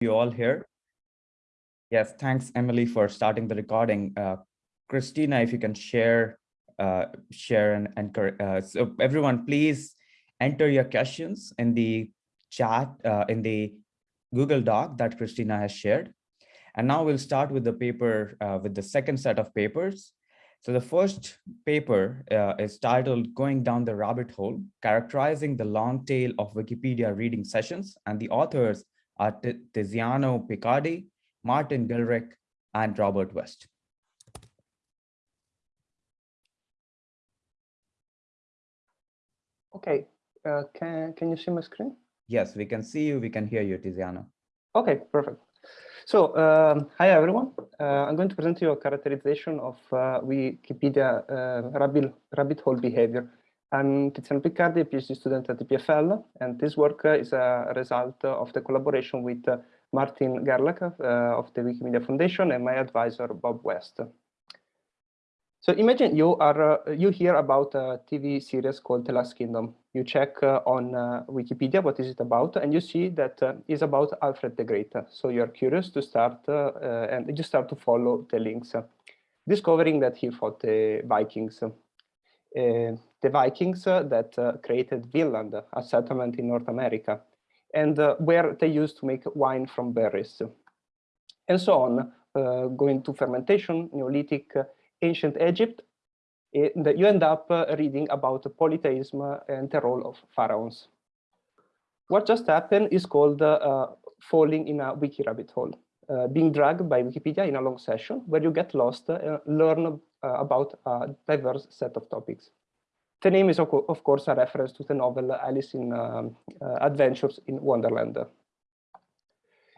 you all here. Yes, thanks, Emily, for starting the recording. Uh, Christina, if you can share, uh, share and, uh, so everyone, please enter your questions in the chat, uh, in the Google Doc that Christina has shared. And now we'll start with the paper, uh, with the second set of papers. So the first paper uh, is titled Going Down the Rabbit Hole, Characterizing the Long Tail of Wikipedia Reading Sessions. And the authors are Tiziano Piccardi, Martin Gerlach, and Robert West. Okay, uh, can, can you see my screen? Yes, we can see you, we can hear you, Tiziano. Okay, perfect. So, um, hi everyone. Uh, I'm going to present you a characterization of uh, Wikipedia uh, rabbit, rabbit hole behavior. I'm Tiziano Piccardi, a PhD student at the EPFL, and this work is a result of the collaboration with Martin Gerlach uh, of the Wikimedia Foundation and my advisor, Bob West. So imagine you are uh, you hear about a TV series called The Last Kingdom. You check uh, on uh, Wikipedia what is it about, and you see that uh, it's about Alfred the Great. So you are curious to start uh, and you start to follow the links, discovering that he fought the Vikings. Uh, the Vikings uh, that uh, created Vinland, a settlement in North America, and where they used to make wine from berries, and so on, going to fermentation, Neolithic, ancient Egypt, eh, and you end up uh, reading about polytheism and the role of pharaohs. What just happened is called uh, falling in a wiki rabbit hole, uh, being dragged by Wikipedia in a long session where you get lost and learn about a diverse set of topics. The name is, of course, a reference to the novel Alice in um, uh, Adventures in Wonderland.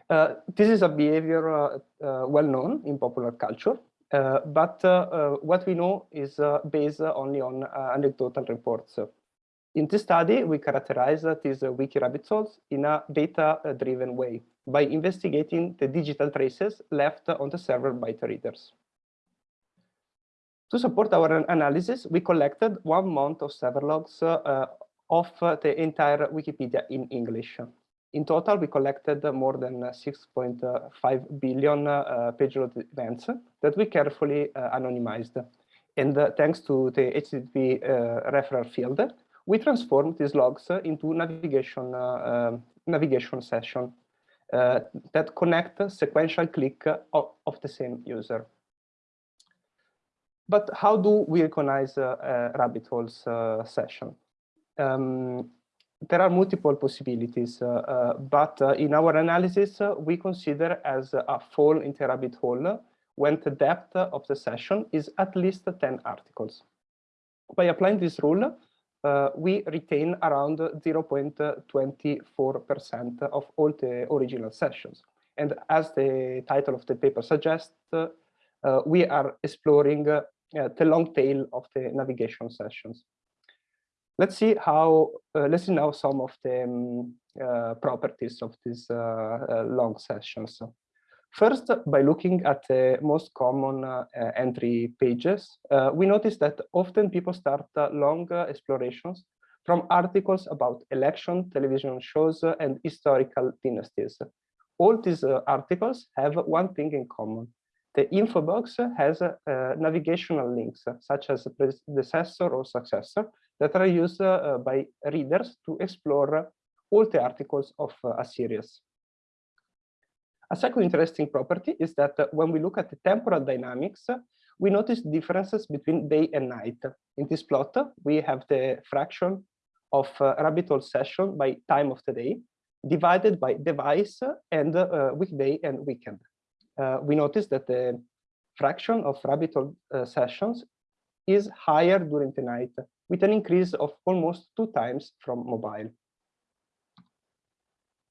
Uh, this is a behavior uh, well known in popular culture, uh, but uh, uh, what we know is based only on anecdotal reports. In this study, we characterize these wiki rabbit holes in a data-driven way by investigating the digital traces left on the server by the readers. To support our analysis, we collected one month of server logs uh, of the entire Wikipedia in English. In total, we collected more than 6.5 billion uh, page load events that we carefully uh, anonymized. And uh, thanks to the HTTP referral field, we transformed these logs into navigation um, navigation session uh, that connect sequential click of, of, the same user. But how do we recognize uh, rabbit holes uh, session? Um, there are multiple possibilities, uh, uh, but in our analysis, we consider as a fall into a rabbit hole when the depth of the session is at least 10 articles. By applying this rule, uh, we retain around 0.24% of all the original sessions. And as the title of the paper suggests, uh, we are exploring the long tail of the navigation sessions. Let's see how, uh, let's see now some of the um, uh, properties of these uh, uh, long sessions. First, by looking at the most common uh, entry pages, we notice that often people start long explorations from articles about election, television shows, and historical dynasties. All these articles have one thing in common. The info box has navigational links, such as predecessor or successor, that are used uh, by readers to explore all the articles of uh, a series. A second interesting property is that uh, when we look at the temporal dynamics, we notice differences between day and night. In this plot, we have the fraction of uh, rabbit hole session by time of the day divided by device and uh, weekday and weekend. Uh, we notice that the fraction of rabbit hole sessions is higher during the night with an increase of almost two times from mobile.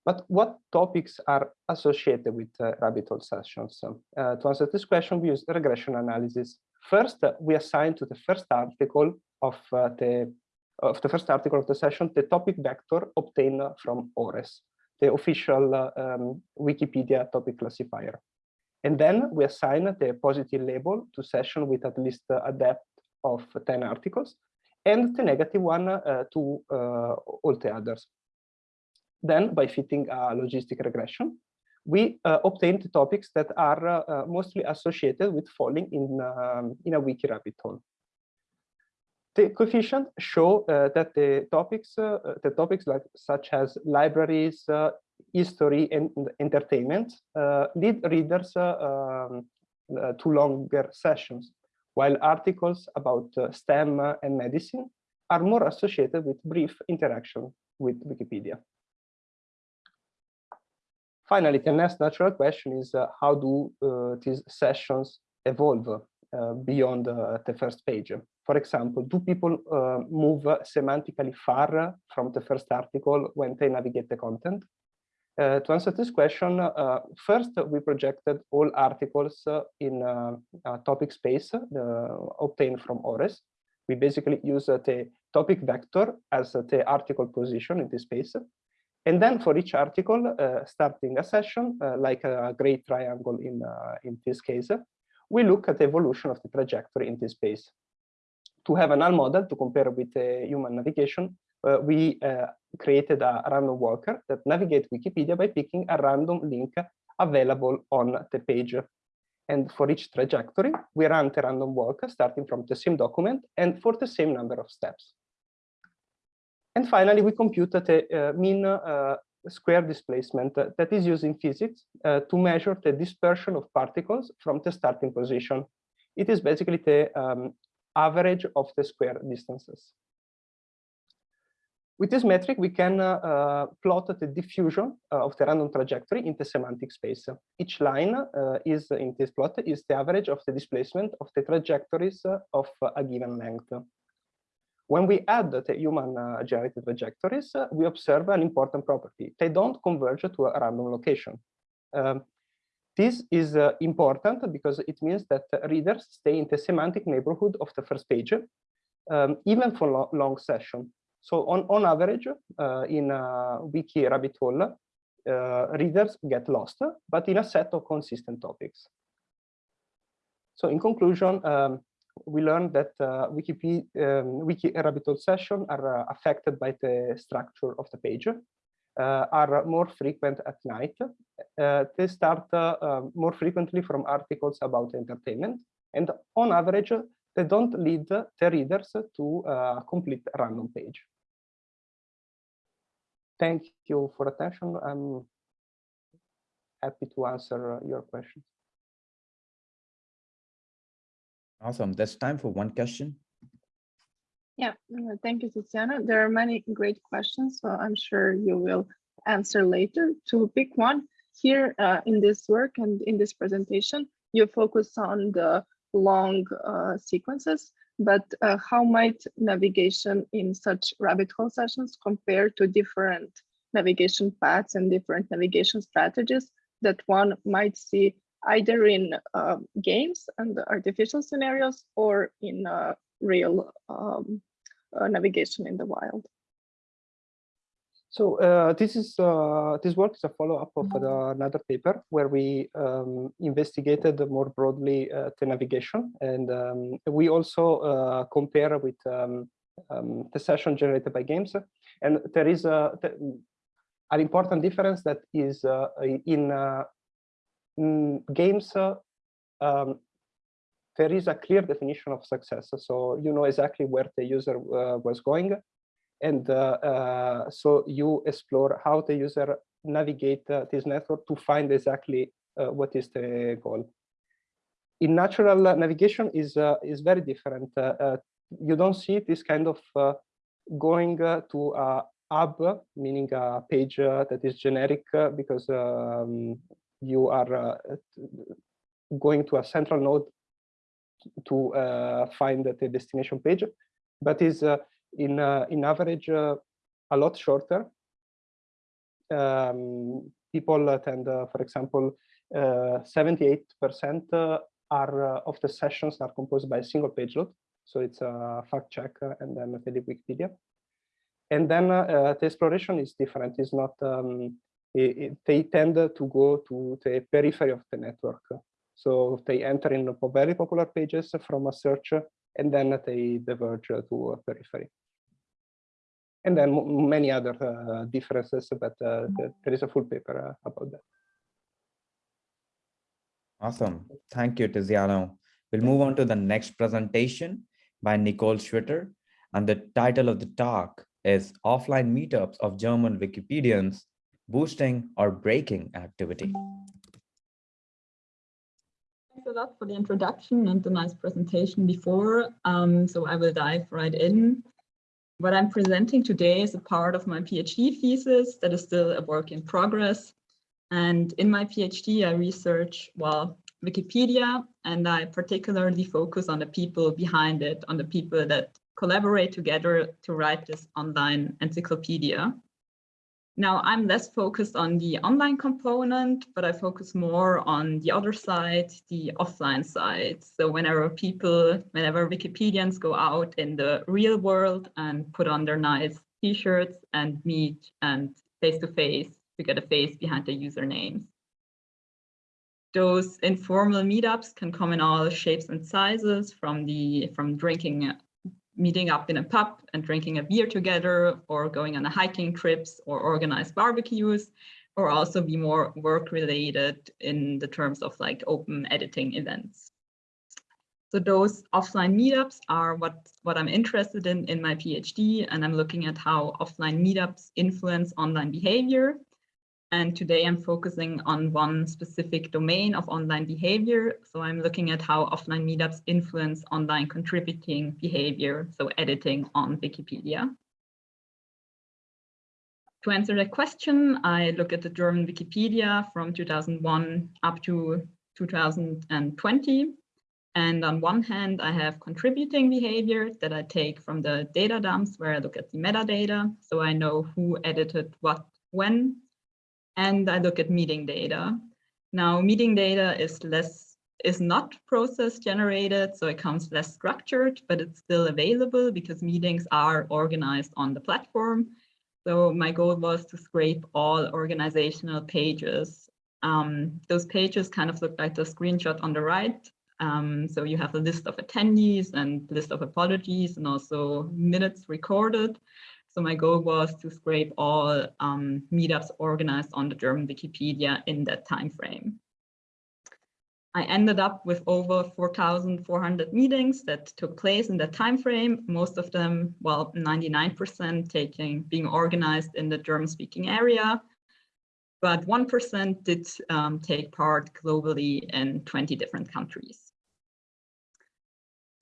But what topics are associated with uh, rabbit hole sessions? Uh, to answer this question, we use regression analysis. First, uh, we assign to the first article of uh, the of the first article of the session the topic vector obtained from ORES, the official uh, um, Wikipedia topic classifier. And then we assign the positive label to session with at least a depth of 10 articles and the negative one uh, to uh, all the others. Then by fitting a logistic regression, we uh, obtained topics that are uh, mostly associated with falling in, um, in a wiki rabbit hole. The coefficients show uh, that the topics, uh, the topics like such as libraries, uh, history, and entertainment lead readers um, to longer sessions, while articles about STEM and medicine are more associated with brief interaction with Wikipedia. Finally, the next natural question is uh, how do uh, these sessions evolve uh, beyond the first page? For example, do people move semantically far from the first article when they navigate the content? Uh, to answer this question, uh, first we projected all articles uh, in a topic space obtained from ORES. We basically use the topic vector as the article position in this space. And then for each article, uh, starting a session, uh, like a gray triangle in, uh, in this case, we look at the evolution of the trajectory in this space. To have a null model to compare with the human navigation, uh, we uh, created a random walker that navigates Wikipedia by picking a random link available on the page. And for each trajectory, we run the random walker starting from the same document and for the same number of steps. And finally, we computed the uh, mean uh, square displacement that is used in physics uh, to measure the dispersion of particles from the starting position. It is basically the um, average of the square distances. With this metric, we can uh, uh, plot the diffusion uh, of the random trajectory in the semantic space. Each line is in this plot is the average of the displacement of the trajectories of a given length. When we add the human generated trajectories, we observe an important property. They don't converge to a random location. Um, this is uh, important because it means that readers stay in the semantic neighborhood of the first page, um, even for lo long session. So on, on average, uh, in a wiki rabbit hole, uh, readers get lost, but in a set of consistent topics. So in conclusion, um, we learned that uh, Wikipedia, um, Wiki rabbit hole sessions are uh, affected by the structure of the page, uh, are more frequent at night. Uh, they start uh, um, more frequently from articles about entertainment, and on average, they don't lead the readers to a complete random page. Thank you for attention. I'm happy to answer your questions. Awesome. That's time for one question. Yeah, uh, thank you, Tiziano. There are many great questions, so I'm sure you will answer later. To pick one, here uh, in this work and in this presentation, you focus on the long uh, sequences, but uh, how might navigation in such rabbit hole sessions compare to different navigation paths and different navigation strategies that one might see either in uh, games and artificial scenarios or in uh, real um, uh, navigation in the wild. So uh, this is uh, this work is a follow-up of another paper where we um, investigated more broadly uh, the navigation, and um, we also compare with um, um, the session generated by games. And there is a, an important difference that is in mm, games, uh, um, there is a clear definition of success. So you know exactly where the user uh, was going. And uh, uh so you explore how the user navigate uh, this network to find exactly what is the goal. In natural navigation is is very different. you don't see this kind of going to a hub, meaning a page that is generic because um, you are going to a central node to uh, find the destination page, but is uh, in uh, in average uh, a lot shorter. Um, people tend, uh, for example, 78% are of the sessions are composed by a single page load. So it's a fact check and then Wikipedia. And then uh, the exploration is different. It's not um, it, they tend to go to the periphery of the network. So they enter in very popular pages from a search, and then they diverge to a periphery. And then many other uh, differences, but uh, there is a full paper uh, about that. Awesome. Thank you, Tiziano. We'll move on to the next presentation by Nicole Schwitter. And the title of the talk is Offline Meetups of German Wikipedians, Boosting or Breaking Activity. Thanks a lot for the introduction and the nice presentation before. Um, so I will dive right in. What I'm presenting today is a part of my PhD thesis that is still a work in progress. And in my PhD, I research, well, Wikipedia, and I particularly focus on the people behind it, on the people that collaborate together to write this online encyclopedia. Now, I'm less focused on the online component, but I focus more on the other side, the offline side. So whenever people, whenever Wikipedians go out in the real world and put on their nice t-shirts and meet and face-to-face -face to get a face behind the usernames. Those informal meetups can come in all shapes and sizes from the from drinking meeting up in a pub and drinking a beer together or going on a hiking trips or organized barbecues or also be more work related in the terms of like open editing events. So those offline meetups are what, what I'm interested in in my PhD, and I'm looking at how offline meetups influence online behavior and today I'm focusing on one specific domain of online behavior. So I'm looking at how offline meetups influence online contributing behavior, so editing on Wikipedia. To answer that question, I look at the German Wikipedia from 2001 up to 2020. And on one hand, I have contributing behavior that I take from the data dumps where I look at the metadata. So I know who edited what when and I look at meeting data. Now, meeting data is less is not process generated, so it comes less structured, but it's still available because meetings are organized on the platform. So my goal was to scrape all organizational pages. Um, those pages kind of look like the screenshot on the right. Um, so you have a list of attendees and list of apologies and also minutes recorded. So my goal was to scrape all um, meetups organized on the German Wikipedia in that time frame. I ended up with over 4,400 meetings that took place in that time frame, most of them, well, 99% taking being organized in the German-speaking area, but 1% did um, take part globally in 20 different countries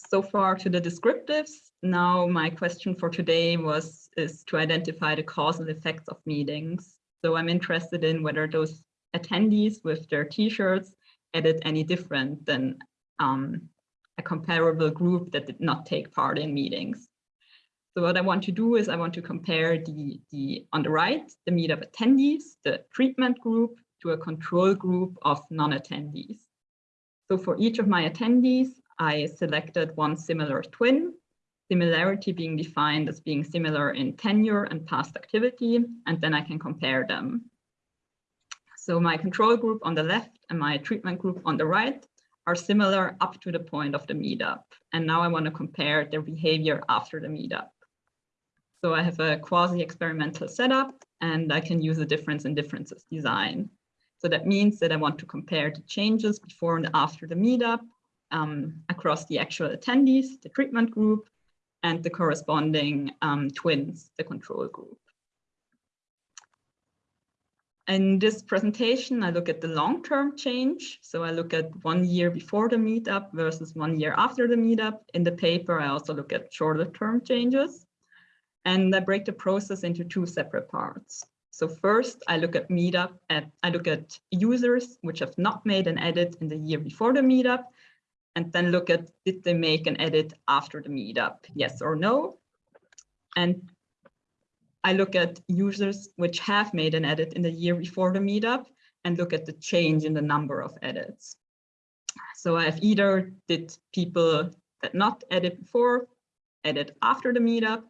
so far to the descriptives. Now my question for today was is to identify the causal effects of meetings. So I'm interested in whether those attendees with their t-shirts edit any different than um, a comparable group that did not take part in meetings. So what I want to do is I want to compare the, the on the right, the meetup attendees, the treatment group to a control group of non-attendees. So for each of my attendees, I selected one similar twin, similarity being defined as being similar in tenure and past activity, and then I can compare them. So my control group on the left and my treatment group on the right are similar up to the point of the meetup. And now I want to compare their behavior after the meetup. So I have a quasi-experimental setup and I can use a difference in differences design. So that means that I want to compare the changes before and after the meetup um, across the actual attendees, the treatment group, and the corresponding um, twins, the control group. In this presentation, I look at the long-term change. So I look at one year before the meetup versus one year after the meetup. In the paper, I also look at shorter-term changes. And I break the process into two separate parts. So first, I look at meetup, at, I look at users which have not made an edit in the year before the meetup, and then look at did they make an edit after the meetup, yes or no. And I look at users which have made an edit in the year before the meetup and look at the change in the number of edits. So I've either did people that not edit before, edit after the meetup,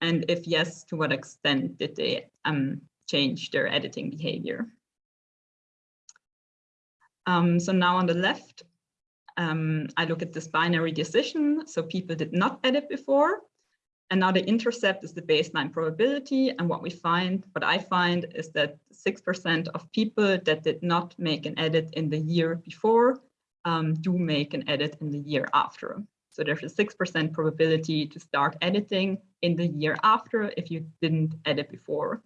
and if yes, to what extent did they um, change their editing behavior. Um, so now on the left, um, I look at this binary decision. So people did not edit before. And now the intercept is the baseline probability. And what we find, what I find is that 6% of people that did not make an edit in the year before um, do make an edit in the year after. So there's a 6% probability to start editing in the year after if you didn't edit before.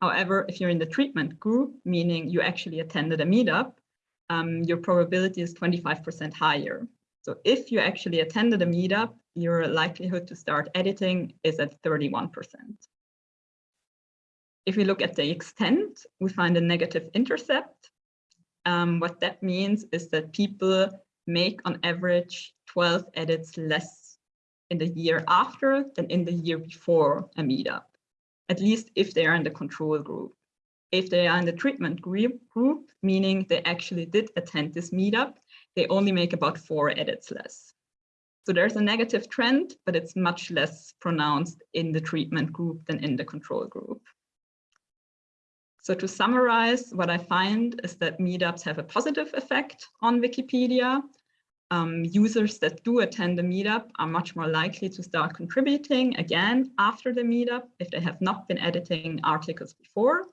However, if you're in the treatment group, meaning you actually attended a meetup, um, your probability is 25% higher. So if you actually attended a meetup, your likelihood to start editing is at 31%. If we look at the extent, we find a negative intercept. Um, what that means is that people make on average 12 edits less in the year after than in the year before a meetup, at least if they are in the control group. If they are in the treatment group, group meaning they actually did attend this meetup, they only make about four edits less. So there's a negative trend, but it's much less pronounced in the treatment group than in the control group. So to summarize, what I find is that meetups have a positive effect on Wikipedia. Um, users that do attend the meetup are much more likely to start contributing again after the meetup if they have not been editing articles before.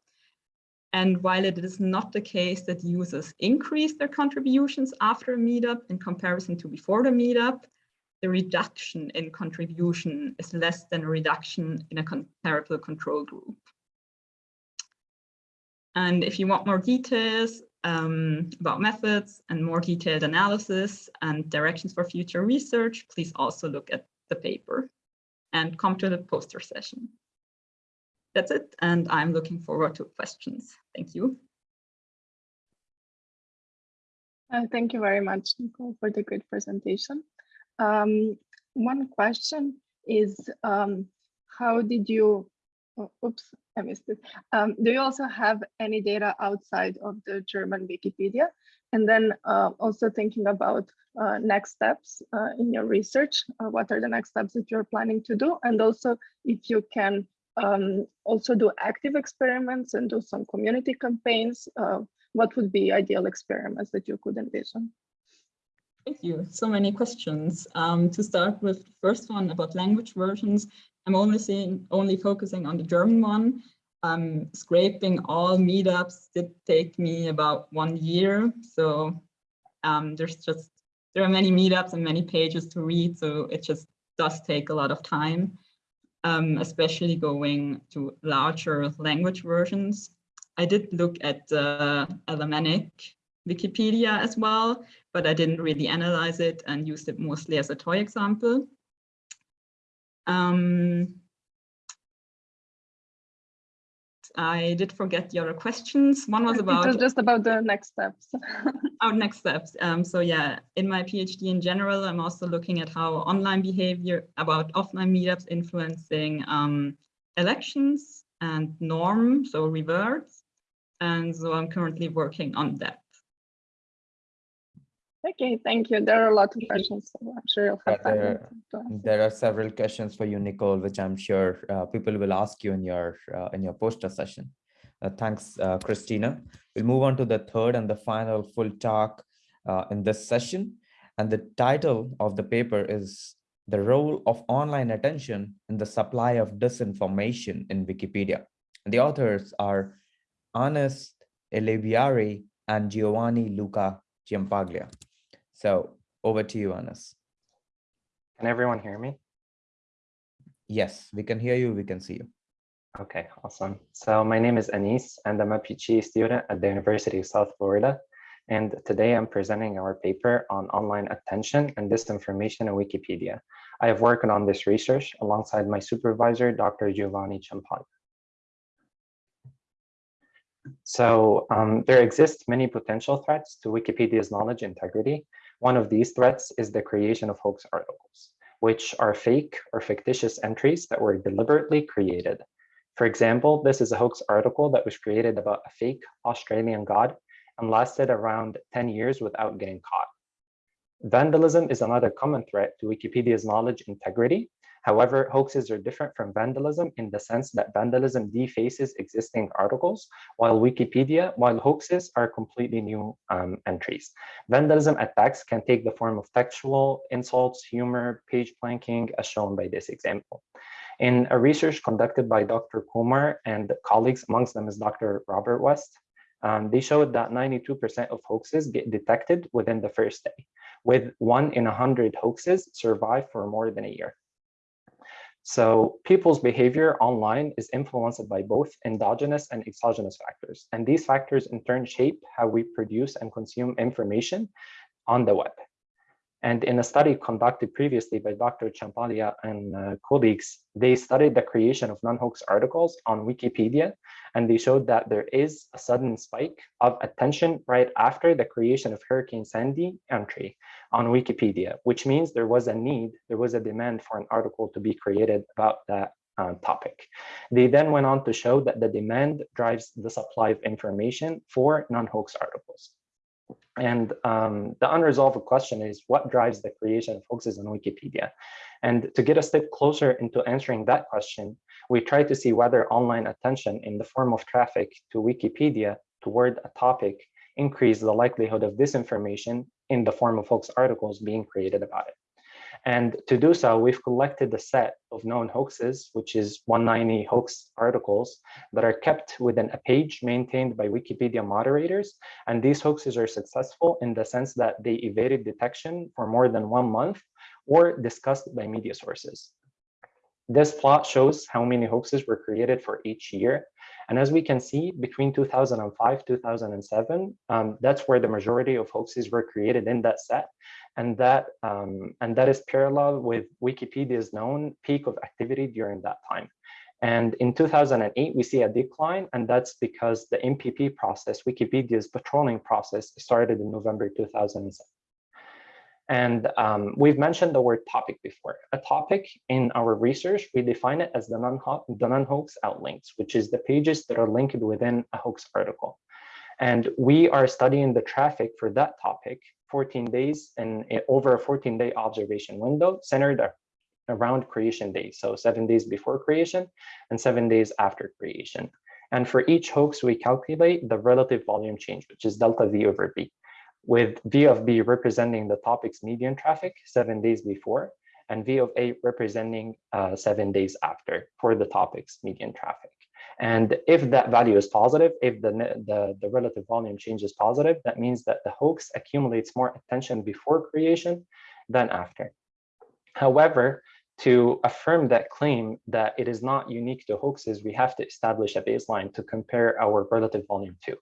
And while it is not the case that users increase their contributions after a meetup in comparison to before the meetup, the reduction in contribution is less than a reduction in a comparable control group. And if you want more details um, about methods and more detailed analysis and directions for future research, please also look at the paper and come to the poster session. That's it, and I'm looking forward to questions. Thank you. Uh, thank you very much, Nicole, for the great presentation. Um, one question is, um, how did you, oh, oops, I missed it. Um, do you also have any data outside of the German Wikipedia? And then uh, also thinking about uh, next steps uh, in your research, uh, what are the next steps that you're planning to do? And also if you can um, also do active experiments and do some community campaigns, uh, what would be ideal experiments that you could envision? Thank you. So many questions. Um, to start with the first one about language versions, I'm only seeing, only focusing on the German one. Um, scraping all meetups did take me about one year. So um, there's just, there are many meetups and many pages to read. So it just does take a lot of time, um, especially going to larger language versions. I did look at the Alemannic Wikipedia as well, but I didn't really analyze it and used it mostly as a toy example. Um, I did forget the other questions. One was about- It was just about the next steps. our next steps. Um, so yeah, in my PhD in general, I'm also looking at how online behavior about offline meetups influencing um, elections and norm, so reverts. And so I'm currently working on that. Okay, thank you. There are a lot of questions, so I'm sure you'll have time there-. There are several questions for you, Nicole, which I'm sure uh, people will ask you in your uh, in your poster session. Uh, thanks, uh, Christina. We'll move on to the third and the final full talk uh, in this session. And the title of the paper is The Role of Online Attention in the Supply of Disinformation in Wikipedia. And the authors are Ernest Elebiary and Giovanni Luca Ciampaglia. So over to you, Ernest. Can everyone hear me? Yes, we can hear you, we can see you. Okay, awesome. So my name is Anis and I'm a PhD student at the University of South Florida. And today I'm presenting our paper on online attention and disinformation in Wikipedia. I have worked on this research alongside my supervisor, Dr. Giovanni Ciampaglia. So um, there exist many potential threats to Wikipedia's knowledge integrity. One of these threats is the creation of hoax articles, which are fake or fictitious entries that were deliberately created. For example, this is a hoax article that was created about a fake Australian god and lasted around 10 years without getting caught. Vandalism is another common threat to Wikipedia's knowledge integrity. However, hoaxes are different from vandalism in the sense that vandalism defaces existing articles, while Wikipedia, while hoaxes are completely new um, entries. Vandalism attacks can take the form of textual insults, humor, page blanking, as shown by this example. In a research conducted by Dr. Kumar and colleagues, amongst them is Dr. Robert West, um, they showed that 92% of hoaxes get detected within the first day, with one in 100 hoaxes survive for more than a year. So people's behavior online is influenced by both endogenous and exogenous factors. And these factors in turn shape how we produce and consume information on the web. And in a study conducted previously by Dr. Ciampaglia and uh, colleagues, they studied the creation of non-hoax articles on Wikipedia, and they showed that there is a sudden spike of attention right after the creation of Hurricane Sandy entry on Wikipedia, which means there was a need, there was a demand for an article to be created about that uh, topic. They then went on to show that the demand drives the supply of information for non-hoax articles. And um, the unresolved question is what drives the creation of hoaxes on Wikipedia? And to get a step closer into answering that question, we try to see whether online attention in the form of traffic to Wikipedia toward a topic increase the likelihood of disinformation in the form of hoax articles being created about it. And to do so, we've collected a set of known hoaxes, which is 190 hoax articles that are kept within a page maintained by Wikipedia moderators. And these hoaxes are successful in the sense that they evaded detection for more than one month or discussed by media sources. This plot shows how many hoaxes were created for each year. And as we can see, between 2005, 2007, um, that's where the majority of hoaxes were created in that set. And that, um, and that is parallel with Wikipedia's known peak of activity during that time. And in 2008, we see a decline, and that's because the NPP process, Wikipedia's patrolling process, started in November 2007. And um, we've mentioned the word topic before. A topic in our research, we define it as the non-hoax outlinks, which is the pages that are linked within a hoax article. And we are studying the traffic for that topic 14 days and over a 14 day observation window centered around creation day. So seven days before creation and seven days after creation. And for each hoax, we calculate the relative volume change, which is delta V over B with V of B representing the topic's median traffic seven days before, and V of A representing uh, seven days after for the topic's median traffic. And if that value is positive, if the, the, the relative volume change is positive, that means that the hoax accumulates more attention before creation than after. However, to affirm that claim that it is not unique to hoaxes, we have to establish a baseline to compare our relative volume to.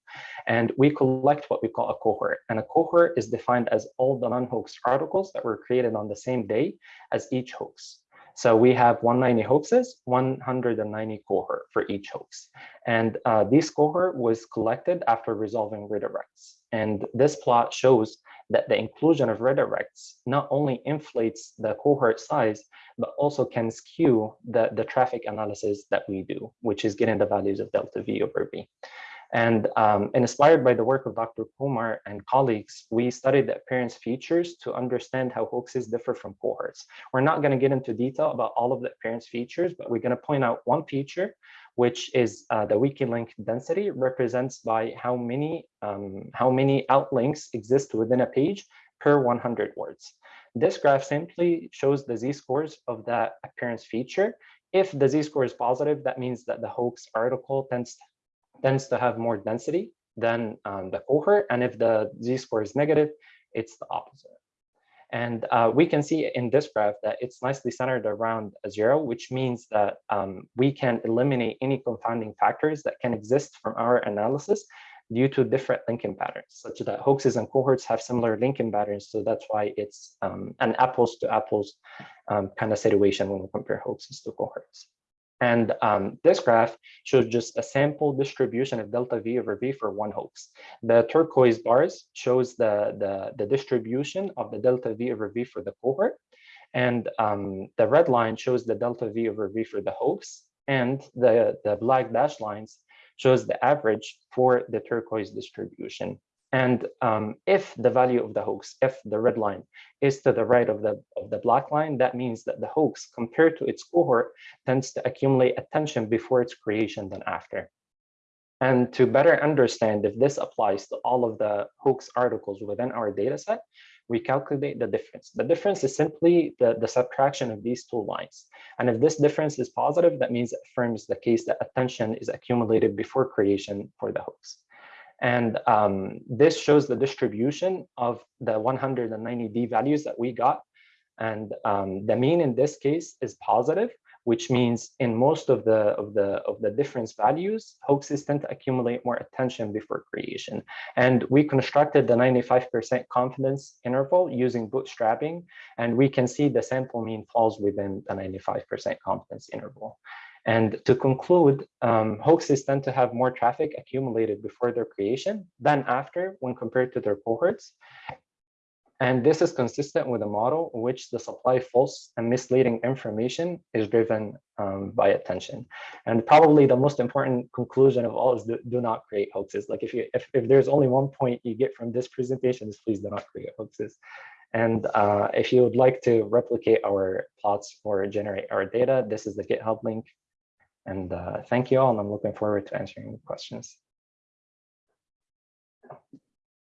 And we collect what we call a cohort. And a cohort is defined as all the non-hoax articles that were created on the same day as each hoax. So we have 190 hoaxes, 190 cohort for each hoax. And uh, this cohort was collected after resolving redirects. And this plot shows that the inclusion of redirects not only inflates the cohort size, but also can skew the, the traffic analysis that we do, which is getting the values of delta V over B. And, um, inspired by the work of Dr. Kumar and colleagues, we studied the appearance features to understand how hoaxes differ from cohorts. We're not going to get into detail about all of the appearance features, but we're going to point out one feature, which is uh, the wiki-link density represents by how many, um, how many outlinks exist within a page per 100 words. This graph simply shows the z-scores of that appearance feature. If the z-score is positive, that means that the hoax article tends tends to have more density than um, the cohort. And if the z-score is negative, it's the opposite. And uh, we can see in this graph that it's nicely centered around a zero, which means that um, we can eliminate any confounding factors that can exist from our analysis due to different linking patterns, such that hoaxes and cohorts have similar linking patterns. So that's why it's um, an apples to apples um, kind of situation when we compare hoaxes to cohorts. And um, this graph shows just a sample distribution of delta V over V for one hoax. The turquoise bars shows the, the, the distribution of the delta V over V for the cohort. And um, the red line shows the delta V over V for the hoax. And the, the black dashed lines shows the average for the turquoise distribution. And um, if the value of the hoax, if the red line is to the right of the, of the black line, that means that the hoax compared to its cohort tends to accumulate attention before its creation than after. And to better understand if this applies to all of the hoax articles within our data set, we calculate the difference. The difference is simply the, the subtraction of these two lines. And if this difference is positive, that means it affirms the case that attention is accumulated before creation for the hoax. And um, this shows the distribution of the 190 D values that we got. And um, the mean in this case is positive, which means in most of the of the of the difference values, hoaxes tend to accumulate more attention before creation. And we constructed the 95% confidence interval using bootstrapping, and we can see the sample mean falls within the 95% confidence interval. And to conclude, um, hoaxes tend to have more traffic accumulated before their creation than after when compared to their cohorts. And this is consistent with a model in which the supply of false and misleading information is driven um, by attention. And probably the most important conclusion of all is do, do not create hoaxes. Like if you if, if there's only one point you get from this presentation is please do not create hoaxes. And uh, if you would like to replicate our plots or generate our data, this is the GitHub link. And uh, thank you all, and I'm looking forward to answering the questions.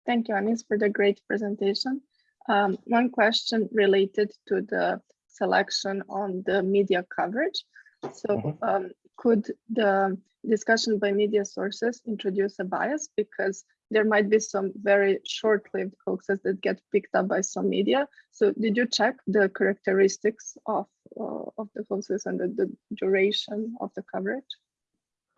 Thank you, Anis, for the great presentation. Um, one question related to the selection on the media coverage. So Mhm. um, could the discussion by media sources introduce a bias because there might be some very short-lived hoaxes that get picked up by some media. So did you check the characteristics of, of the hoaxes and the, the duration of the coverage?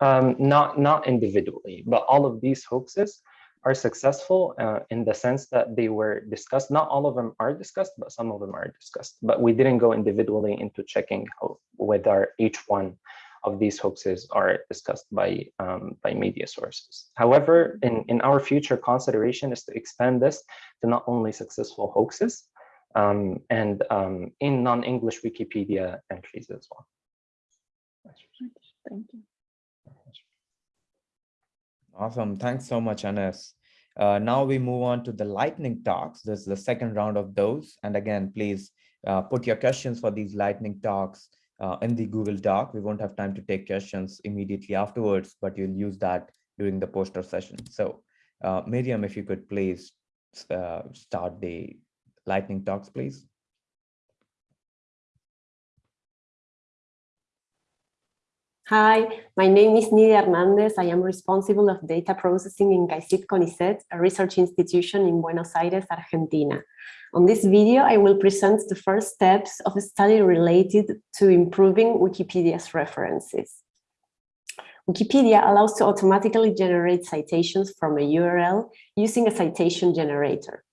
Um, not not individually, but all of these hoaxes are successful uh, in the sense that they were discussed. Not all of them are discussed, but some of them are discussed. But we didn't go individually into checking how, whether each one of these hoaxes are discussed by um, by media sources. However, in, in our future consideration is to expand this to not only successful hoaxes um, and um, in non-English Wikipedia entries as well. Thank you. Awesome. Thanks so much, Anas. Uh, now we move on to the lightning talks. This is the second round of those. And again, please uh, put your questions for these lightning talks uh, in the Google Doc. We won't have time to take questions immediately afterwards, but you'll use that during the poster session. So uh, Miriam, if you could please uh, start the lightning talks, please. Hi, my name is Nidia Hernandez. I am responsible of data processing in CAICYT CONICET, a research institution in Buenos Aires, Argentina. On this video, I will present the first steps of a study related to improving Wikipedia's references. Wikipedia allows to automatically generate citations from a URL using a citation generator.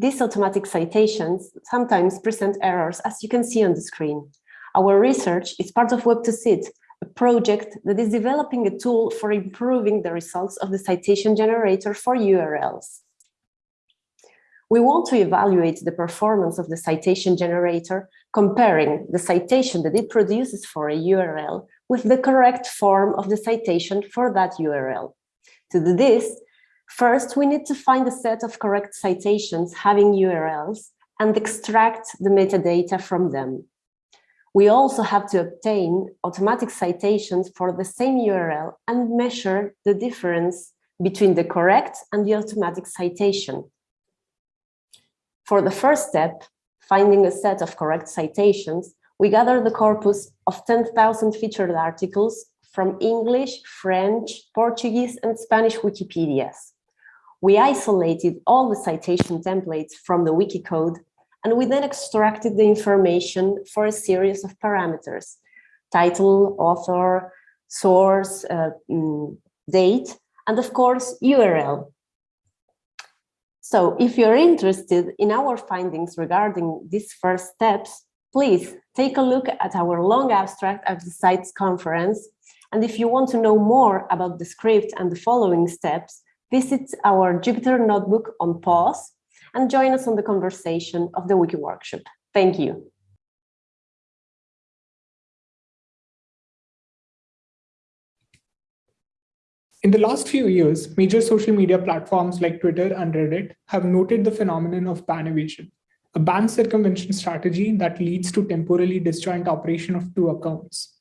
These automatic citations sometimes present errors, as you can see on the screen. Our research is part of Web2Cit, a project that is developing a tool for improving the results of the citation generator for URLs. We want to evaluate the performance of the citation generator, comparing the citation that it produces for a URL with the correct form of the citation for that URL. To do this, first we need to find a set of correct citations having URLs and extract the metadata from them. We also have to obtain automatic citations for the same URL and measure the difference between the correct and the automatic citation. For the first step, finding a set of correct citations, we gather the corpus of 10,000 featured articles from English, French, Portuguese, and Spanish Wikipedias. We isolated all the citation templates from the wiki code, and we then extracted the information for a series of parameters, title, author, source, uh, mm, date, and of course, URL. So if you're interested in our findings regarding these first steps, please take a look at our long abstract at the CITES conference. And if you want to know more about the script and the following steps, visit our Jupyter Notebook on PAWS and join us on the conversation of the Wiki Workshop. Thank you. In the last few years, major social media platforms like Twitter and Reddit have noted the phenomenon of ban evasion, a ban circumvention strategy that leads to temporally disjoint operation of two accounts.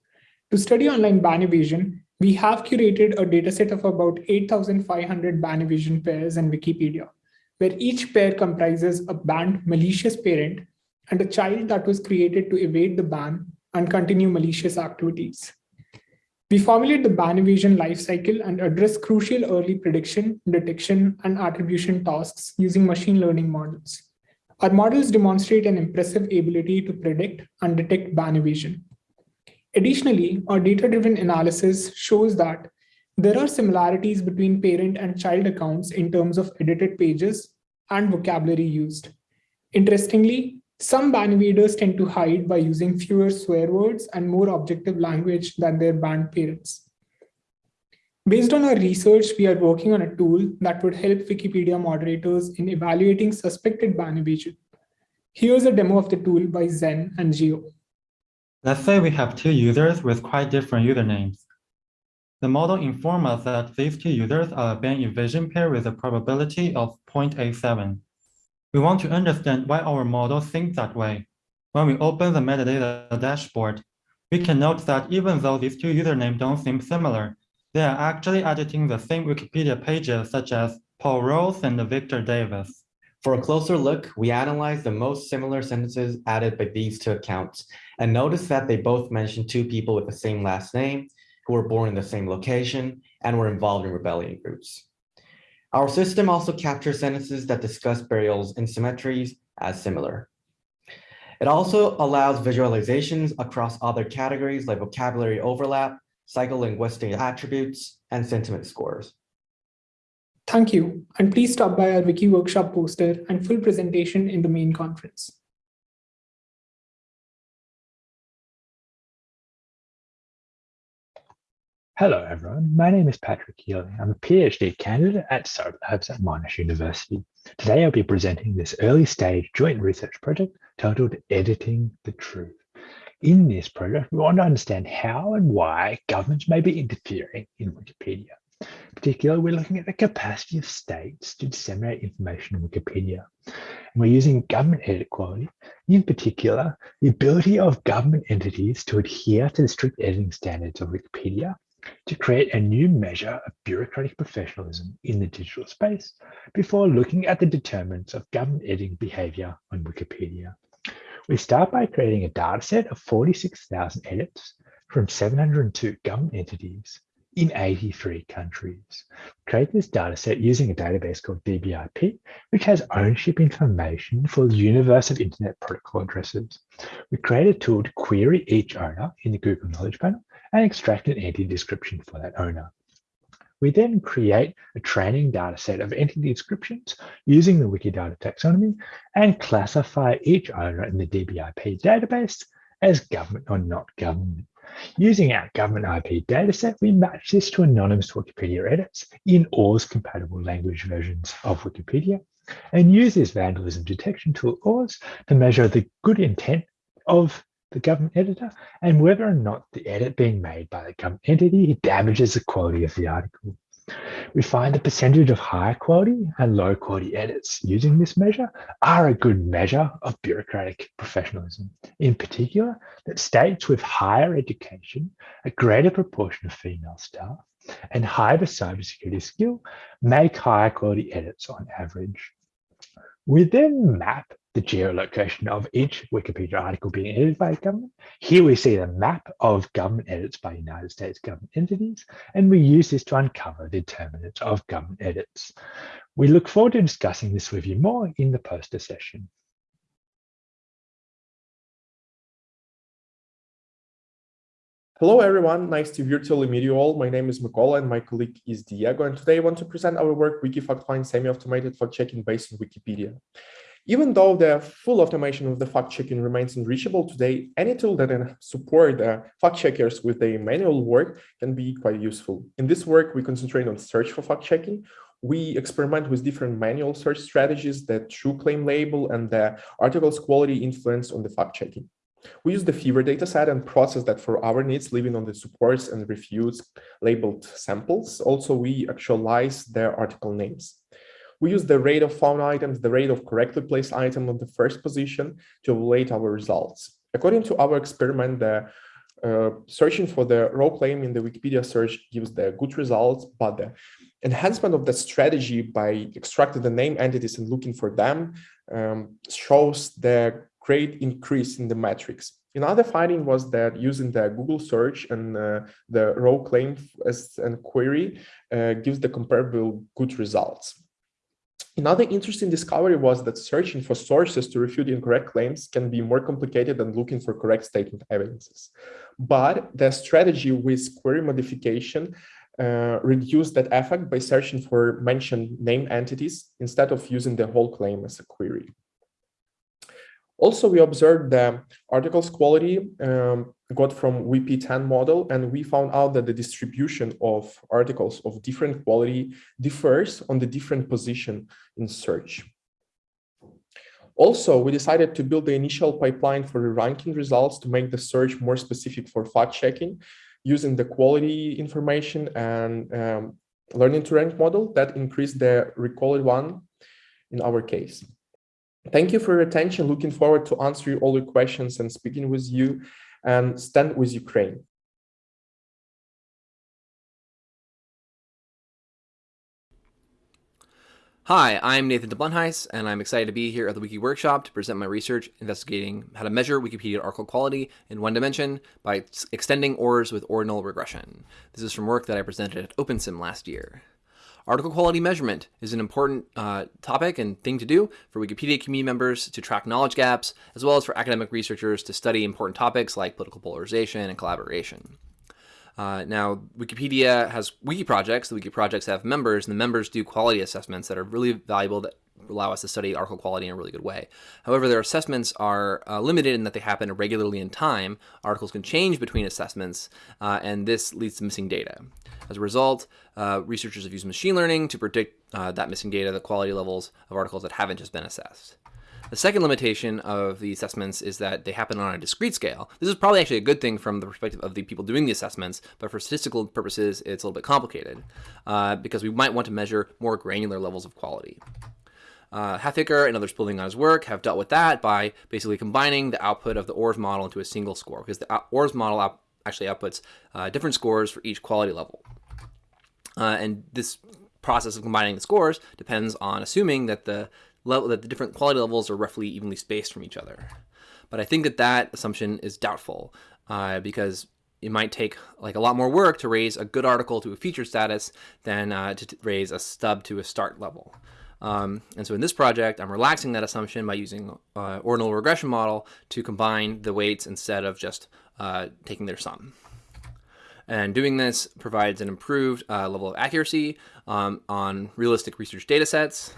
To study online ban evasion, we have curated a dataset of about 8,500 ban evasion pairs in Wikipedia where each pair comprises a banned malicious parent and a child that was created to evade the ban and continue malicious activities. We formulate the ban evasion lifecycle and address crucial early prediction, detection, and attribution tasks using machine learning models. Our models demonstrate an impressive ability to predict and detect ban evasion. Additionally, our data-driven analysis shows that there are similarities between parent and child accounts in terms of edited pages and vocabulary used. Interestingly, some ban evaders tend to hide by using fewer swear words and more objective language than their banned parents. Based on our research, we are working on a tool that would help Wikipedia moderators in evaluating suspected ban evasion. Here's a demo of the tool by Zen and Geo. Let's say we have two users with quite different usernames. The model informs us that these two users are a ban evasion pair with a probability of 0.87. We want to understand why our model thinks that way. When we open the metadata dashboard, we can note that even though these two usernames don't seem similar, they are actually editing the same Wikipedia pages such as Paul Rose and Victor Davis. For a closer look, we analyze the most similar sentences added by these two accounts and notice that they both mention two people with the same last name who were born in the same location and were involved in rebellion groups. Our system also captures sentences that discuss burials and cemeteries as similar. It also allows visualizations across other categories like vocabulary overlap, psycholinguistic attributes, and sentiment scores. Thank you, and please stop by our Wiki Workshop poster and full presentation in the main conference. Hello, everyone. My name is Patrick Healy. I'm a PhD candidate at SoDa Labs at Monash University. Today, I'll be presenting this early stage joint research project titled Editing the Truth. In this project, we want to understand how and why governments may be interfering in Wikipedia. Particularly, we're looking at the capacity of states to disseminate information in Wikipedia. And we're using government edit quality, in particular, the ability of government entities to adhere to the strict editing standards of Wikipedia to create a new measure of bureaucratic professionalism in the digital space before looking at the determinants of government editing behavior on Wikipedia. We start by creating a dataset of 46,000 edits from 702 government entities in 83 countries. Create this dataset using a database called DBIP, which has ownership information for the universe of Internet Protocol addresses. We create a tool to query each owner in the Google Knowledge Panel and extract an entity description for that owner. We then create a training data set of entity descriptions using the Wikidata taxonomy and classify each owner in the DBIP database as government or not government. Using our government IP dataset, we match this to anonymous Wikipedia edits in ORES compatible language versions of Wikipedia and use this vandalism detection tool ORES to measure the good intent of the government editor and whether or not the edit being made by the government entity damages the quality of the article. We find the percentage of high quality and low quality edits using this measure are a good measure of bureaucratic professionalism. In particular, that states with higher education, a greater proportion of female staff, and higher cybersecurity skill make higher quality edits on average. We then map the geolocation of each Wikipedia article being edited by government. Here we see the map of government edits by United States government entities, and we use this to uncover the determinants of government edits. We look forward to discussing this with you more in the poster session. Hello, everyone. Nice to virtually meet you all. My name is Mykola and my colleague is Diego. And today I want to present our work, Wikifact semi-automated fact-checking based on Wikipedia. Even though the full automation of the fact-checking remains unreachable today, any tool that can support uh, fact-checkers with their manual work can be quite useful. In this work, we concentrate on search for fact-checking. We experiment with different manual search strategies, the true claim label, and the article's quality influence on the fact-checking. We use the FEVER dataset and process that for our needs, living on the supports and refutes labeled samples. Also, we actualize their article names. We use the rate of found items, the rate of correctly placed item on the first position to evaluate our results. According to our experiment, the uh, searching for the raw claim in the Wikipedia search gives the good results, but the enhancement of the strategy by extracting the name entities and looking for them um, shows the great increase in the metrics. Another finding was that using the Google search and uh, the raw claim as a query uh, gives the comparable good results. Another interesting discovery was that searching for sources to refute incorrect claims can be more complicated than looking for correct statement evidences. But the strategy with query modification uh, reduced that effect by searching for mentioned name entities instead of using the whole claim as a query. Also, we observed the articles quality um, got from WP10 model, and we found out that the distribution of articles of different quality differs on the different position in search. Also, we decided to build the initial pipeline for the ranking results to make the search more specific for fact checking using the quality information and um, learning to rank model that increased the recall one in our case. Thank you for your attention. Looking forward to answering all your questions and speaking with you and stand with Ukraine. Hi, I'm Nathan TeBlunthuis, and I'm excited to be here at the Wiki Workshop to present my research investigating how to measure Wikipedia article quality in one dimension by extending ORES with ordinal regression. This is from work that I presented at OpenSym last year. Article quality measurement is an important uh, topic and thing to do for Wikipedia community members to track knowledge gaps, as well as for academic researchers to study important topics like political polarization and collaboration. Uh, now, Wikipedia has wiki projects. The wiki projects have members, and the members do quality assessments that are really valuable that allow us to study article quality in a really good way. However, their assessments are uh, limited in that they happen irregularly in time. Articles can change between assessments, uh, and this leads to missing data. As a result, uh, researchers have used machine learning to predict uh, that missing data, the quality levels of articles that haven't just been assessed. The second limitation of the assessments is that they happen on a discrete scale. This is probably actually a good thing from the perspective of the people doing the assessments, but for statistical purposes, it's a little bit complicated uh, because we might want to measure more granular levels of quality. Uh, Halfaker and others building on his work have dealt with that by basically combining the output of the ORES model into a single score because the ORES model out actually outputs uh, different scores for each quality level. Uh, and this process of combining the scores depends on assuming that the level that the different quality levels are roughly evenly spaced from each other. But I think that that assumption is doubtful uh, because it might take like a lot more work to raise a good article to a feature status than uh, to raise a stub to a start level. Um, and so in this project, I'm relaxing that assumption by using uh, ordinal regression model to combine the weights instead of just uh, taking their sum. And doing this provides an improved uh, level of accuracy um, on realistic research data sets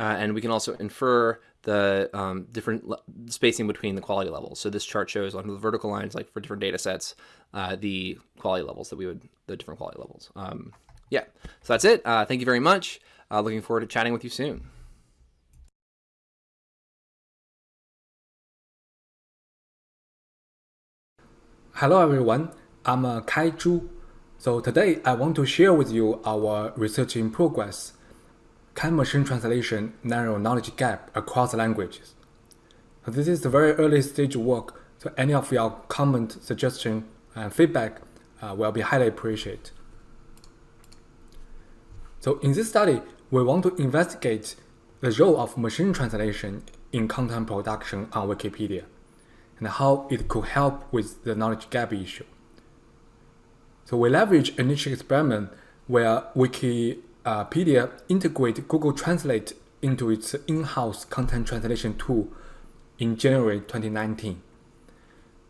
uh, and we can also infer the um, different spacing between the quality levels. So this chart shows on the vertical lines, like for different data sets, uh, the quality levels that we would, the different quality levels. Um, yeah, so that's it. Uh, thank you very much. Uh, looking forward to chatting with you soon. Hello everyone, I'm uh, Kai Zhu. So today I want to share with you our research in progress can machine translation narrow knowledge gap across languages? So this is the very early stage work, so any of your comment, suggestion, and feedback uh, will be highly appreciated. So in this study, we want to investigate the role of machine translation in content production on Wikipedia and how it could help with the knowledge gap issue. So we leverage a niche experiment where Wikipedia integrate Google Translate into its in-house content translation tool in January 2019.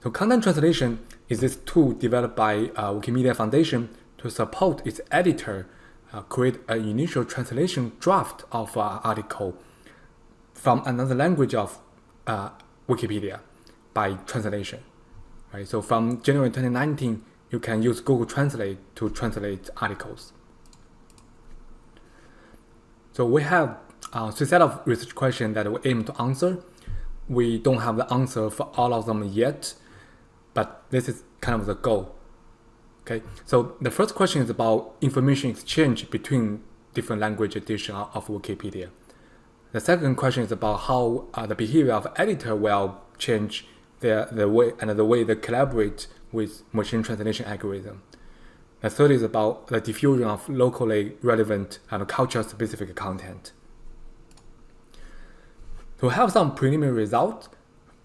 So content translation is this tool developed by uh, Wikimedia Foundation to support its editor uh, create an initial translation draft of an article from another language of uh, Wikipedia by translation. Right? So from January 2019, you can use Google Translate to translate articles. So we have uh, set of research questions that we aim to answer. We don't have the answer for all of them yet, but this is kind of the goal. Okay, so the first question is about information exchange between different language edition of Wikipedia. The second question is about how uh, the behavior of editor will change the, the way and the way they collaborate with machine translation algorithm. The third is about the diffusion of locally relevant and culture-specific content. To have some preliminary results,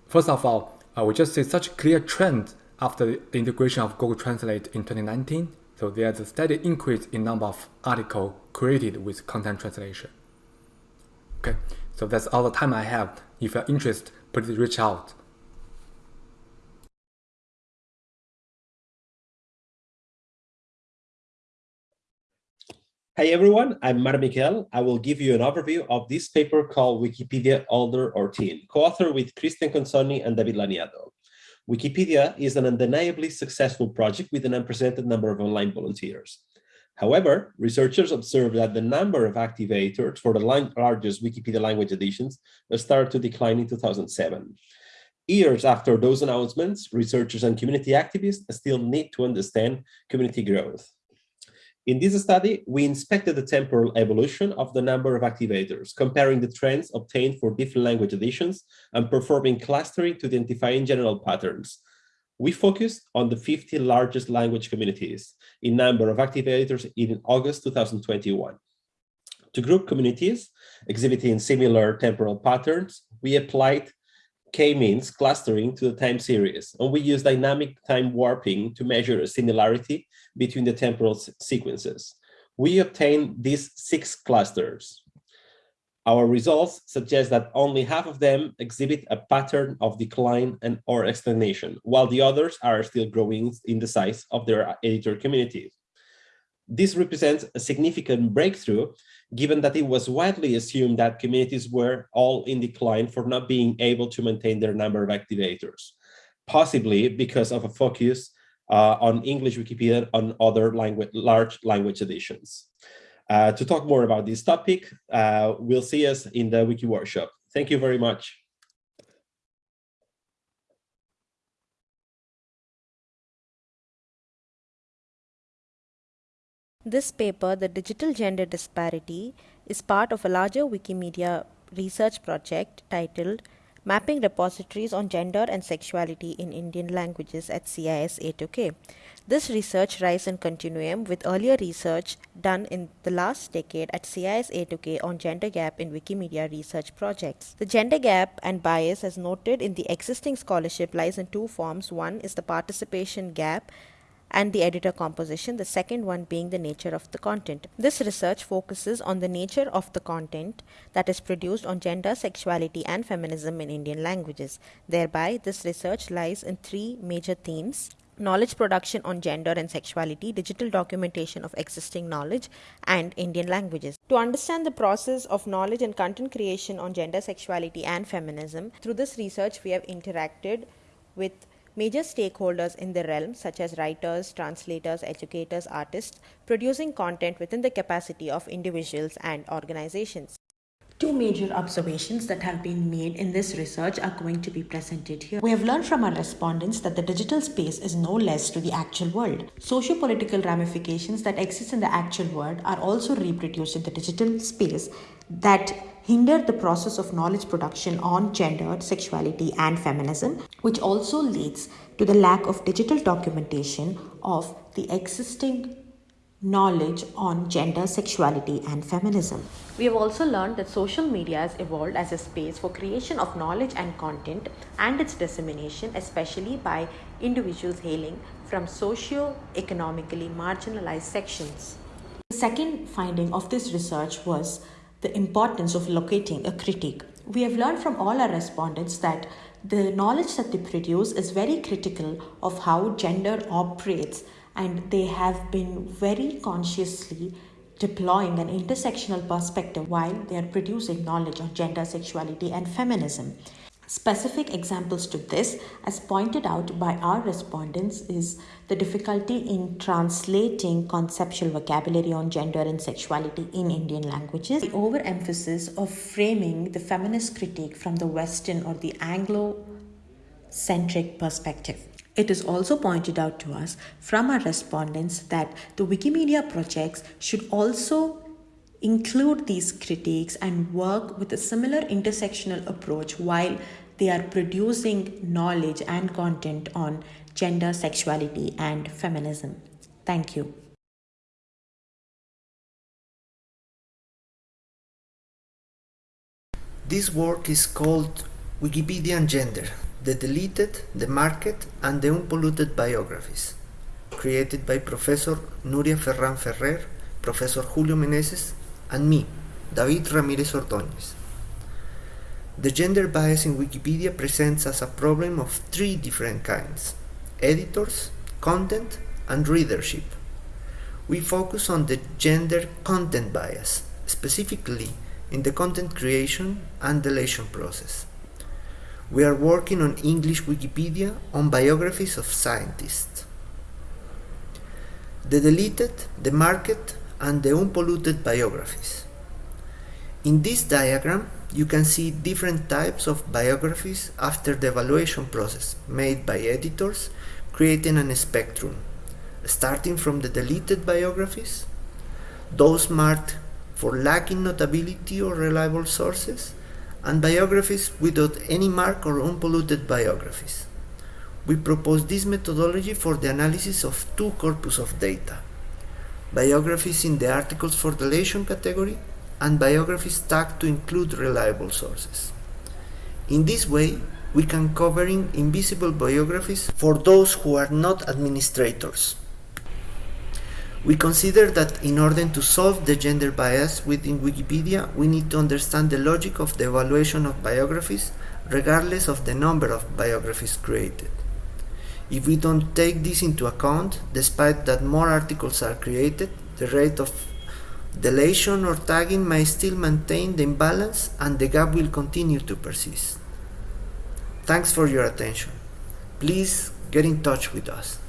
first of all, uh, we just see such clear trend after the integration of Google Translate in 2019. So there's a steady increase in number of articles created with content translation. Okay, so that's all the time I have. If you're interested, please reach out. Hey everyone, I'm Marc Miquel. I will give you an overview of this paper called Wikipedia Older or Teen, co-authored with Cristian Consonni and David Laniado. Wikipedia is an undeniably successful project with an unprecedented number of online volunteers. However, researchers observed that the number of activators for the largest Wikipedia language editions started to decline in 2007. Years after those announcements, researchers and community activists still need to understand community growth. In this study, we inspected the temporal evolution of the number of activators, comparing the trends obtained for different language editions and performing clustering to identify general patterns. We focused on the 50 largest language communities in number of activators in August 2021. To group communities exhibiting similar temporal patterns, we applied k-means clustering to the time series, and we use dynamic time warping to measure a similarity between the temporal sequences. We obtain these six clusters. Our results suggest that only half of them exhibit a pattern of decline and or stagnation, while the others are still growing in the size of their editor community. This represents a significant breakthrough, given that it was widely assumed that communities were all in decline for not being able to maintain their number of activators, possibly because of a focus uh, on English Wikipedia on other language, large language editions. Uh, to talk more about this topic, uh, we'll see us in the Wiki workshop. Thank you very much. This paper, The Digital Gender Disparity, is part of a larger Wikimedia research project titled Mapping Repositories on Gender and Sexuality in Indian Languages at CIS A2K. This research rises in continuum with earlier research done in the last decade at CIS A2K on gender gap in Wikimedia research projects. The gender gap and bias as noted in the existing scholarship lies in two forms. One is the participation gap and the editor composition, the second one being the nature of the content. This research focuses on the nature of the content that is produced on gender, sexuality and feminism in Indian languages. Thereby, this research lies in three major themes knowledge production on gender and sexuality, digital documentation of existing knowledge, and Indian languages. To understand the process of knowledge and content creation on gender, sexuality, and feminism, through this research, we have interacted with major stakeholders in the realm, such as writers, translators, educators, artists, producing content within the capacity of individuals and organizations. Two major observations that have been made in this research are going to be presented here. We have learned from our respondents that the digital space is no less to the actual world. Socio-political ramifications that exist in the actual world are also reproduced in the digital space that hinder the process of knowledge production on gender, sexuality, and feminism, which also leads to the lack of digital documentation of the existing knowledge on gender, sexuality, and feminism. We have also learned that social media has evolved as a space for creation of knowledge and content and its dissemination, especially by individuals hailing from socio-economically marginalized sections. The second finding of this research was the importance of locating a critique. We have learned from all our respondents that the knowledge that they produce is very critical of how gender operates and they have been very consciously deploying an intersectional perspective while they are producing knowledge on gender, sexuality and feminism. Specific examples to this, as pointed out by our respondents, is the difficulty in translating conceptual vocabulary on gender and sexuality in Indian languages, the overemphasis of framing the feminist critique from the Western or the Anglo-centric perspective. It is also pointed out to us from our respondents that the Wikimedia projects should also include these critiques and work with a similar intersectional approach while they are producing knowledge and content on gender, sexuality, and feminism. Thank you. This work is called Wikipedia and Gender, the deleted, the marked, and the unpolluted biographies, created by Professor Nuria Ferran Ferrer, Professor Julio Meneses, and me, David Ramirez Ordóñez. The gender bias in Wikipedia presents us a problem of three different kinds, editors, content, and readership. We focus on the gender content bias, specifically in the content creation and deletion process. We are working on English Wikipedia on biographies of scientists. The deleted, the marked, and the unpolluted biographies. In this diagram, you can see different types of biographies after the evaluation process made by editors, creating a spectrum, starting from the deleted biographies, those marked for lacking notability or reliable sources, and biographies without any mark or unpolluted biographies. We propose this methodology for the analysis of two corpus of data, biographies in the articles for deletion category and biographies tagged to include reliable sources. In this way, we can cover invisible biographies for those who are not administrators. We consider that in order to solve the gender bias within Wikipedia, we need to understand the logic of the evaluation of biographies regardless of the number of biographies created. If we don't take this into account, despite that more articles are created, the rate of deletion or tagging may still maintain the imbalance and the gap will continue to persist. Thanks for your attention. Please get in touch with us.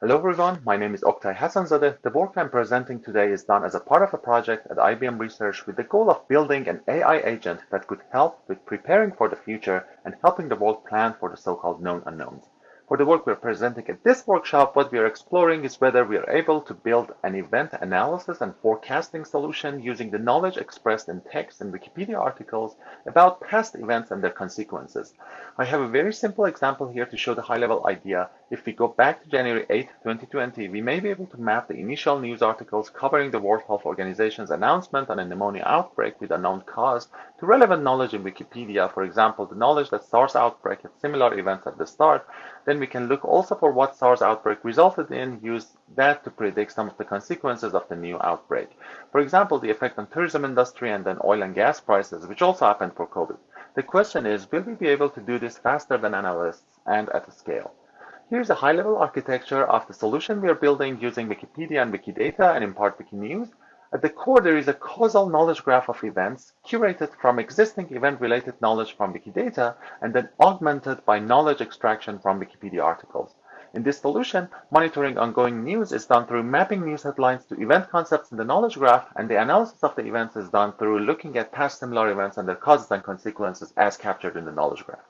Hello everyone, my name is Oktie Hassanzadeh. The work I'm presenting today is done as a part of a project at IBM Research with the goal of building an AI agent that could help with preparing for the future and helping the world plan for the so-called known unknowns. For the work we're presenting at this workshop, what we are exploring is whether we are able to build an event analysis and forecasting solution using the knowledge expressed in text and Wikipedia articles about past events and their consequences. I have a very simple example here to show the high-level idea. If we go back to January 8, 2020, we may be able to map the initial news articles covering the World Health Organization's announcement on a pneumonia outbreak with unknown cause to relevant knowledge in Wikipedia, for example, the knowledge that SARS outbreak had similar events at the start, then we can look also for what SARS outbreak resulted in, use that to predict some of the consequences of the new outbreak. For example, the effect on tourism industry and then oil and gas prices, which also happened for COVID. The question is, will we be able to do this faster than analysts and at a scale? Here's a high-level architecture of the solution we are building using Wikipedia and Wikidata and in part Wikinews. At the core, there is a causal knowledge graph of events curated from existing event-related knowledge from Wikidata and then augmented by knowledge extraction from Wikipedia articles. In this solution, monitoring ongoing news is done through mapping news headlines to event concepts in the knowledge graph, and the analysis of the events is done through looking at past similar events and their causes and consequences as captured in the knowledge graph.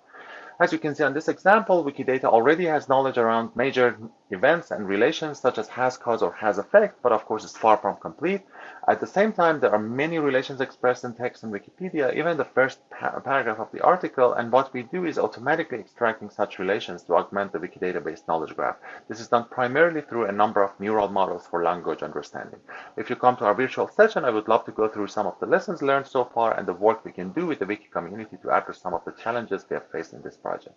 As you can see on this example, Wikidata already has knowledge around major events and relations such as has cause or has effect, but of course it's far from complete. At the same time, there are many relations expressed in text in Wikipedia, even the first pa paragraph of the article, and what we do is automatically extracting such relations to augment the Wikidata-based knowledge graph. This is done primarily through a number of neural models for language understanding. If you come to our virtual session, I would love to go through some of the lessons learned so far and the work we can do with the Wiki community to address some of the challenges we have faced in this project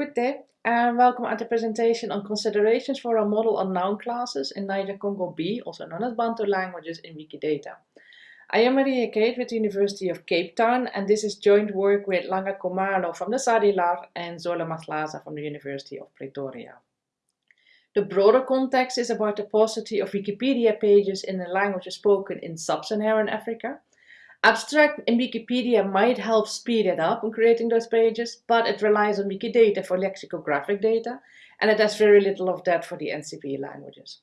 Good day and welcome at the presentation on considerations for a model on noun classes in Niger-Congo B, also known as Bantu languages in Wikidata. I am Maria Keet with the University of Cape Town and this is joint work with Langa Khumalo from the SADiLaR and Zola Mahlaza from the University of Pretoria. The broader context is about the paucity of Wikipedia pages in the languages spoken in sub-Saharan Africa. Abstract in Wikipedia might help speed it up in creating those pages, but it relies on Wikidata for lexicographic data, and it has very little of that for the NCB languages.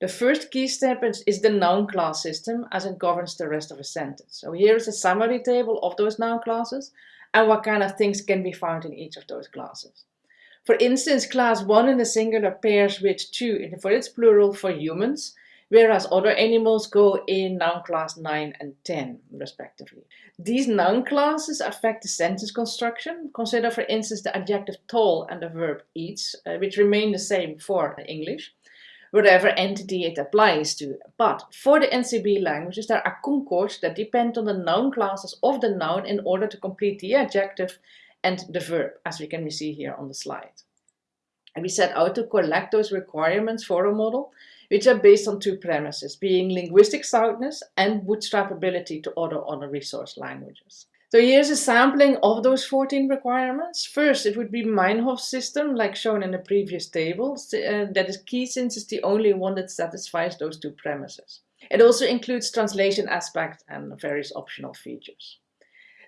The first key step is the noun class system as it governs the rest of a sentence. So here is a summary table of those noun classes and what kind of things can be found in each of those classes. For instance, class 1 in the singular pairs with 2 for its plural for humans, whereas other animals go in noun class 9 and 10, respectively. These noun classes affect the sentence construction. Consider, for instance, the adjective tall and the verb eats, uh, which remain the same for English, whatever entity it applies to. But for the NCB languages, there are concords that depend on the noun classes of the noun in order to complete the adjective and the verb, as we can see here on the slide. And we set out to collect those requirements for a model, which are based on two premises, being linguistic soundness and bootstrapability to other honor resource languages. So here's a sampling of those 14 requirements. First, it would be Meinhof system, like shown in the previous table. Uh, that is key since it's the only one that satisfies those two premises. It also includes translation aspect and various optional features.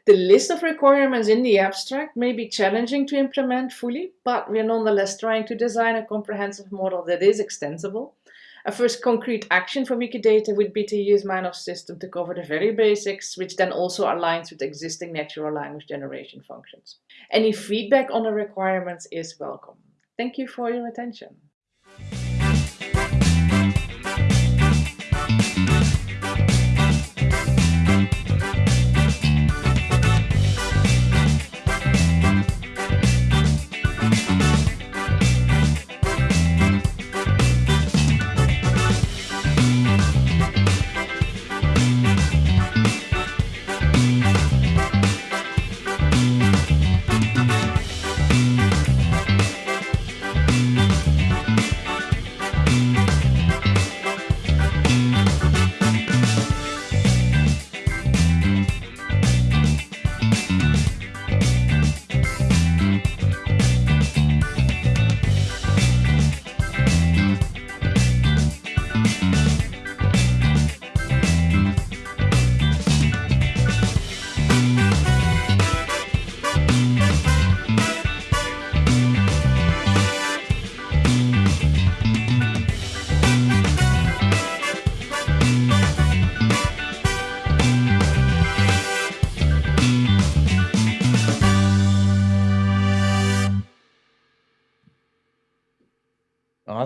The list of requirements in the abstract may be challenging to implement fully, but we're nonetheless trying to design a comprehensive model that is extensible. A first concrete action for Wikidata would be to use Meinhof's system to cover the very basics, which then also aligns with existing natural language generation functions. Any feedback on the requirements is welcome. Thank you for your attention.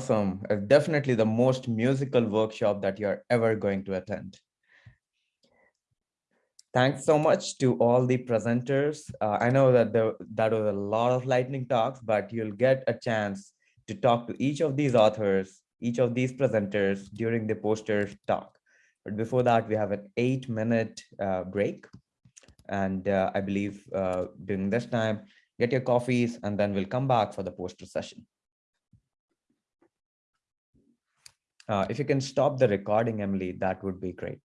Awesome. Uh, definitely the most musical workshop that you're ever going to attend. Thanks so much to all the presenters. Uh, I know that there, that was a lot of lightning talks, but you'll get a chance to talk to each of these authors, each of these presenters during the poster talk. But before that, we have an eight minute uh, break. And uh, I believe uh, during this time, get your coffees and then we'll come back for the poster session. Uh, if you can stop the recording, Emily, that would be great.